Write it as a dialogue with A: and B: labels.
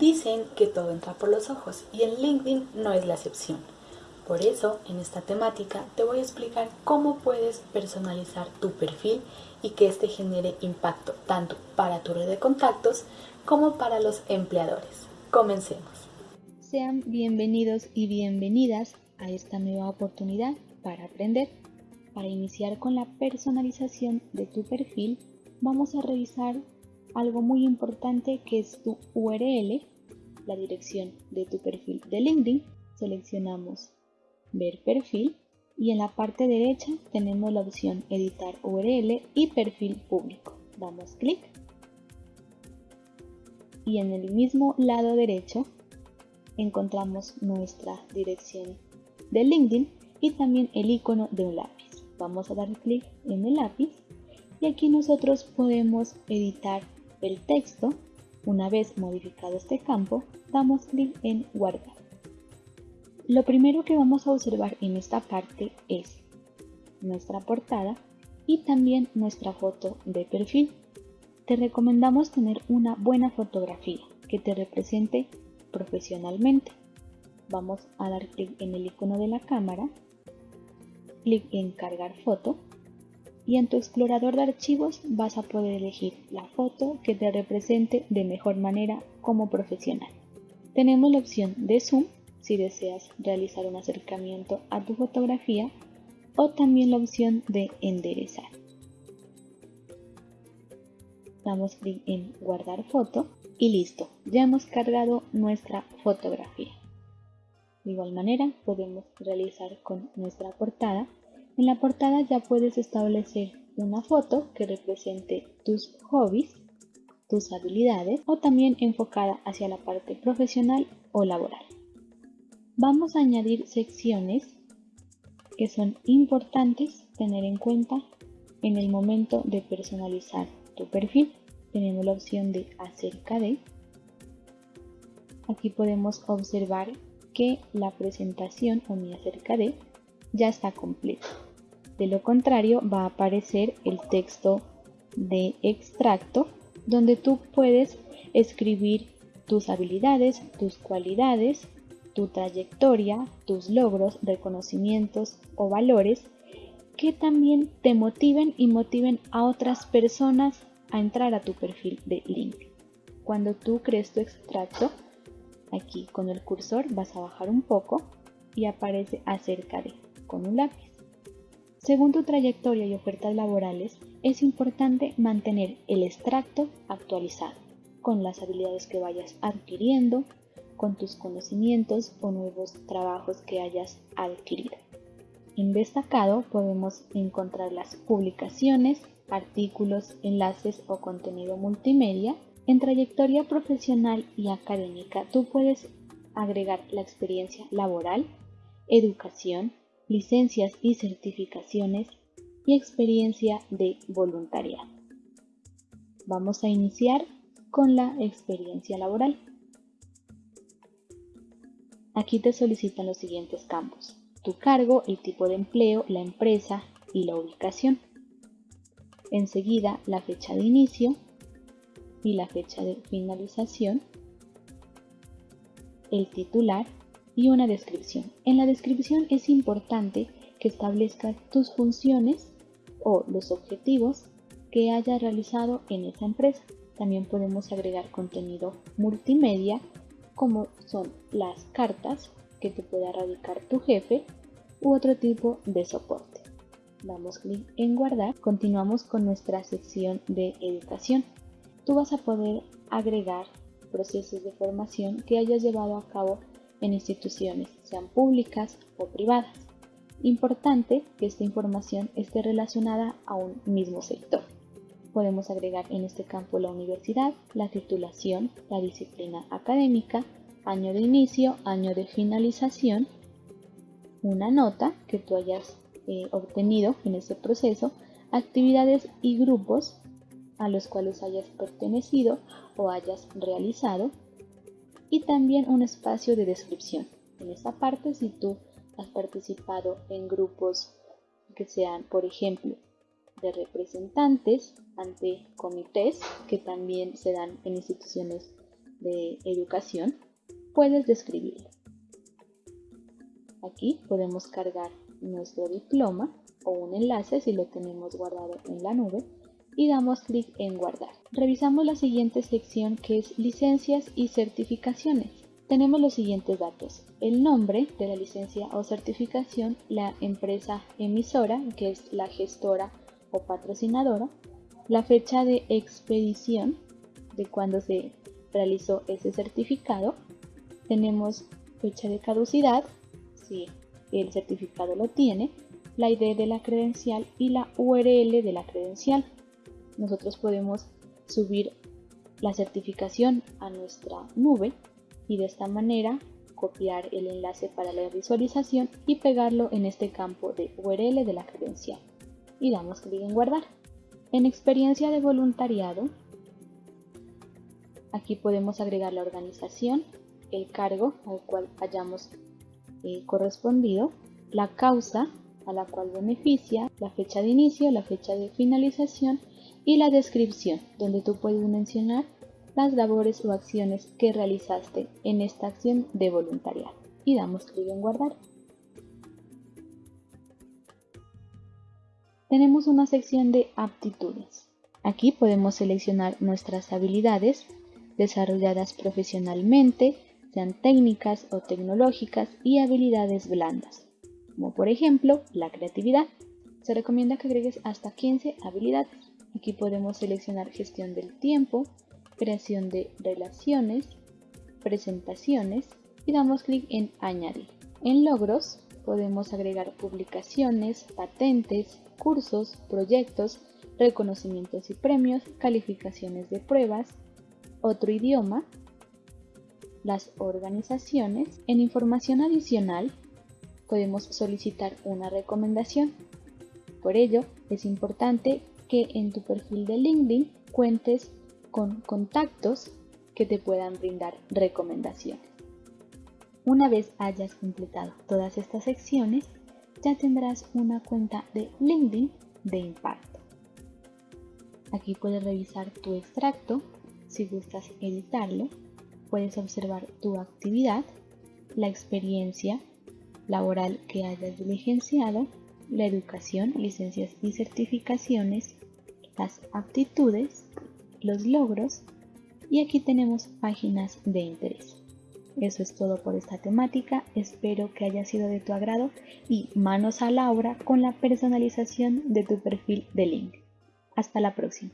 A: Dicen que todo entra por los ojos y en LinkedIn no es la excepción. Por eso, en esta temática te voy a explicar cómo puedes personalizar tu perfil y que éste genere impacto tanto para tu red de contactos como para los empleadores. Comencemos.
B: Sean bienvenidos y bienvenidas a esta nueva oportunidad para aprender. Para iniciar con la personalización de tu perfil, vamos a revisar algo muy importante que es tu URL, la dirección de tu perfil de LinkedIn. Seleccionamos ver perfil y en la parte derecha tenemos la opción editar URL y perfil público. Damos clic y en el mismo lado derecho encontramos nuestra dirección de LinkedIn y también el icono de un lápiz. Vamos a dar clic en el lápiz y aquí nosotros podemos editar el texto. Una vez modificado este campo, damos clic en guardar. Lo primero que vamos a observar en esta parte es nuestra portada y también nuestra foto de perfil. Te recomendamos tener una buena fotografía que te represente profesionalmente. Vamos a dar clic en el icono de la cámara, clic en cargar foto y en tu explorador de archivos vas a poder elegir la foto que te represente de mejor manera como profesional. Tenemos la opción de zoom si deseas realizar un acercamiento a tu fotografía o también la opción de enderezar. Damos clic en guardar foto y listo, ya hemos cargado nuestra fotografía. De igual manera podemos realizar con nuestra portada en la portada ya puedes establecer una foto que represente tus hobbies, tus habilidades o también enfocada hacia la parte profesional o laboral. Vamos a añadir secciones que son importantes tener en cuenta en el momento de personalizar tu perfil. Tenemos la opción de acerca de. Aquí podemos observar que la presentación o mi acerca de ya está completa. De lo contrario va a aparecer el texto de extracto donde tú puedes escribir tus habilidades, tus cualidades, tu trayectoria, tus logros, reconocimientos o valores que también te motiven y motiven a otras personas a entrar a tu perfil de LinkedIn. Cuando tú crees tu extracto, aquí con el cursor vas a bajar un poco y aparece acerca de con un lápiz. Según tu trayectoria y ofertas laborales, es importante mantener el extracto actualizado con las habilidades que vayas adquiriendo, con tus conocimientos o nuevos trabajos que hayas adquirido. En destacado podemos encontrar las publicaciones, artículos, enlaces o contenido multimedia. En trayectoria profesional y académica tú puedes agregar la experiencia laboral, educación, licencias y certificaciones y experiencia de voluntariado. Vamos a iniciar con la experiencia laboral. Aquí te solicitan los siguientes campos. Tu cargo, el tipo de empleo, la empresa y la ubicación. Enseguida la fecha de inicio y la fecha de finalización. El titular y una descripción. En la descripción es importante que establezcas tus funciones o los objetivos que hayas realizado en esa empresa. También podemos agregar contenido multimedia como son las cartas que te pueda radicar tu jefe u otro tipo de soporte. Damos clic en guardar. Continuamos con nuestra sección de educación. Tú vas a poder agregar procesos de formación que hayas llevado a cabo en instituciones, sean públicas o privadas. Importante que esta información esté relacionada a un mismo sector. Podemos agregar en este campo la universidad, la titulación, la disciplina académica, año de inicio, año de finalización, una nota que tú hayas eh, obtenido en este proceso, actividades y grupos a los cuales hayas pertenecido o hayas realizado, y también un espacio de descripción. En esta parte, si tú has participado en grupos que sean, por ejemplo, de representantes ante comités, que también se dan en instituciones de educación, puedes describirlo. Aquí podemos cargar nuestro diploma o un enlace si lo tenemos guardado en la nube y damos clic en guardar. Revisamos la siguiente sección que es licencias y certificaciones. Tenemos los siguientes datos. El nombre de la licencia o certificación, la empresa emisora, que es la gestora o patrocinadora, la fecha de expedición de cuando se realizó ese certificado. Tenemos fecha de caducidad, si el certificado lo tiene, la ID de la credencial y la URL de la credencial. Nosotros podemos subir la certificación a nuestra nube y de esta manera copiar el enlace para la visualización y pegarlo en este campo de URL de la credencial. Y damos clic en guardar. En experiencia de voluntariado, aquí podemos agregar la organización, el cargo al cual hayamos eh, correspondido, la causa a la cual beneficia, la fecha de inicio, la fecha de finalización y la descripción, donde tú puedes mencionar las labores o acciones que realizaste en esta acción de voluntariado. Y damos clic en guardar. Tenemos una sección de aptitudes. Aquí podemos seleccionar nuestras habilidades desarrolladas profesionalmente, sean técnicas o tecnológicas y habilidades blandas, como por ejemplo la creatividad. Se recomienda que agregues hasta 15 habilidades. Aquí podemos seleccionar gestión del tiempo, creación de relaciones, presentaciones y damos clic en añadir. En logros podemos agregar publicaciones, patentes, cursos, proyectos, reconocimientos y premios, calificaciones de pruebas, otro idioma, las organizaciones. En información adicional podemos solicitar una recomendación. Por ello, es importante que en tu perfil de LinkedIn cuentes con contactos que te puedan brindar recomendaciones. Una vez hayas completado todas estas secciones, ya tendrás una cuenta de LinkedIn de impacto. Aquí puedes revisar tu extracto si gustas editarlo puedes observar tu actividad, la experiencia laboral que hayas diligenciado, la educación, licencias y certificaciones, las aptitudes, los logros y aquí tenemos páginas de interés. Eso es todo por esta temática, espero que haya sido de tu agrado y manos a la obra con la personalización de tu perfil de link. Hasta la próxima.